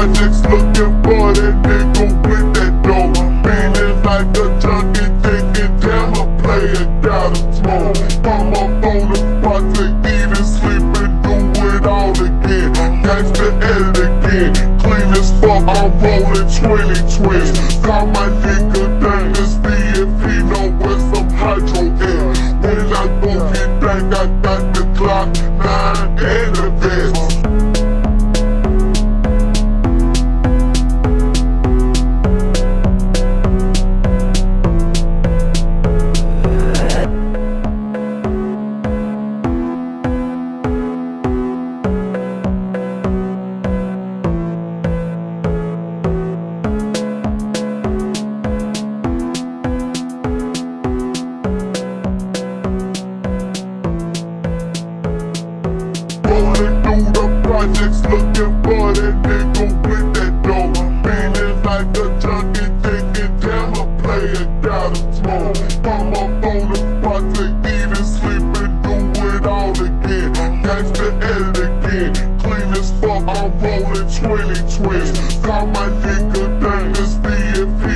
projects looking for that nigga with that dough Feeling like a junkie, thinking damn a player got a smoke. Come up on the project, eat and sleep and do it all again. Gangsta edit again, clean as fuck, I'm rolling 20 projects looking for that nigga with that dough. Feeling like a junkie, thinking damn a player got a tone. Come up on the project, eat and sleep and do it all again. Gangsta again, clean as fuck, I'm rolling 20 twins. Call my nigga Dynasty if